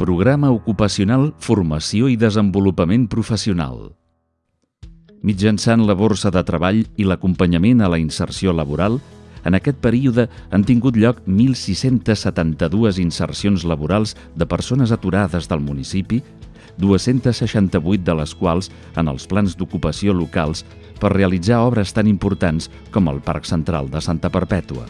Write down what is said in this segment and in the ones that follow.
Programa Ocupacional Formació i Desenvolupament Professional. Mitjançant la borsa de treball i l'acompanyament a la inserció laboral, en aquest període han tingut lloc 1.672 insercions laborals de persones aturades del municipi, 268 de les quals en els plans d'ocupació locals per realitzar obres tan importants com el Parc Central de Santa Perpètua.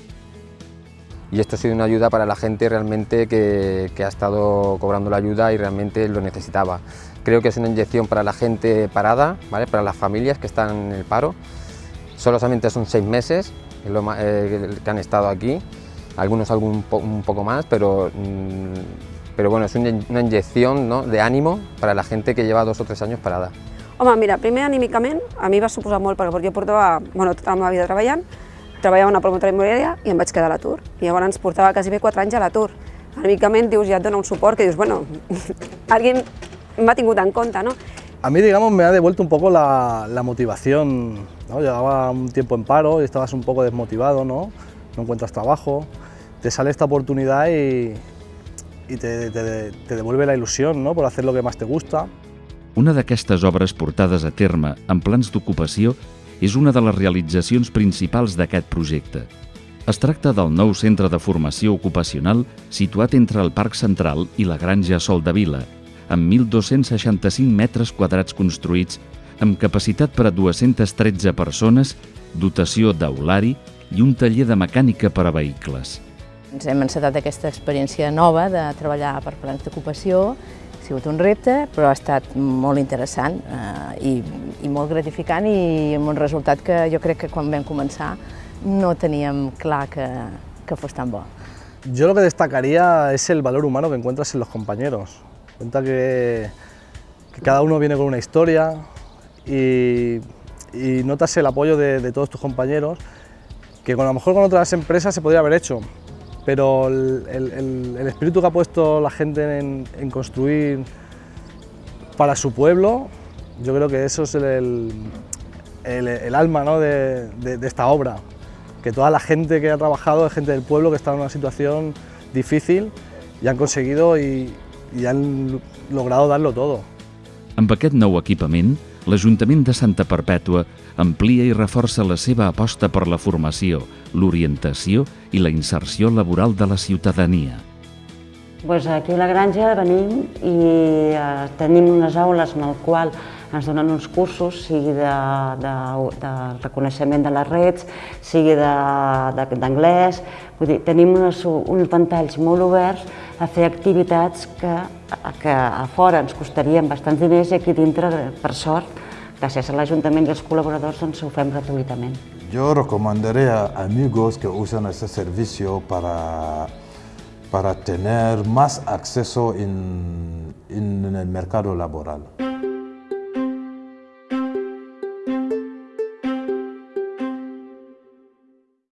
Y esto ha sido una ayuda para la gente realmente que, que, ha estado cobrando la ayuda y realmente lo necesitaba. Creo que es una inyección para la gente parada, ¿vale? para las familias que están en el paro. Solamente son seis meses eh, que han estado aquí, algunos algún un poco más, pero, mmm, pero bueno, es una, inyección ¿no? de ánimo para la gente que lleva dos o tres años parada. Home, mira, primer anímicament a mi va suposar molt perquè jo portava bueno, tota la vida treballant treballava en una promotora immobiliària i em vaig quedar a l'atur. Llavors portava quasi bé 4 anys a l'atur. Anímicament dius, ja et dona un suport que dius, bueno, alguien m'ha tingut en compte, ¿no? A mí, digamos, me ha devuelto un poco la, la motivación, ¿no? Llevaba un tiempo en paro y estabas un poco desmotivado, ¿no? No encuentras trabajo, te sale esta oportunidad y, y te, te, te devuelve la ilusión, ¿no? Por hacer lo que más te gusta. Una d'aquestes obres portades a terme en plans d'ocupació és una de les realitzacions principals d'aquest projecte. Es tracta del nou centre de formació ocupacional situat entre el Parc Central i la Granja Sol de Vila, amb 1.265 metres quadrats construïts, amb capacitat per a 213 persones, dotació d'aulari i un taller de mecànica per a vehicles. Ens hem encetat aquesta experiència nova de treballar per plans d'ocupació sigut un repte, però ha estat molt interessant eh, i, i molt gratificant i amb un resultat que jo crec que quan vam començar no teníem clar que, que fos tan bo. Yo lo que destacaría es el valor humano que encuentras en los compañeros. Cuenta que, que cada uno viene con una historia y, y notas el apoyo de, de, todos tus compañeros que con, a lo mejor con otras empresas se podría haber hecho, pero el, espíritu que ha puesto la gente en, construir para su pueblo, yo creo que eso es el, alma ¿no? de, esta obra, que toda la gente que ha trabajado es gente del pueblo que está en una situación difícil y han conseguido y, han logrado darlo todo. Amb aquest nou equipament, l'Ajuntament de Santa Perpètua amplia i reforça la seva aposta per la formació, l'orientació i la inserció laboral de la ciutadania. Pues aquí a la granja venim i eh, tenim unes aules en el qual ens donen uns cursos, sigui de, de, de reconeixement de les reds, sigui d'anglès, vull dir, tenim unes, uns ventalls molt oberts a fer activitats que, que a fora ens costarien bastants diners i aquí dintre, per sort, gràcies a l'Ajuntament i als col·laboradors, doncs ho fem gratuïtament. Yo recomendaría a amigos que usen este servicio para, para tener más acceso en, en el mercado laboral.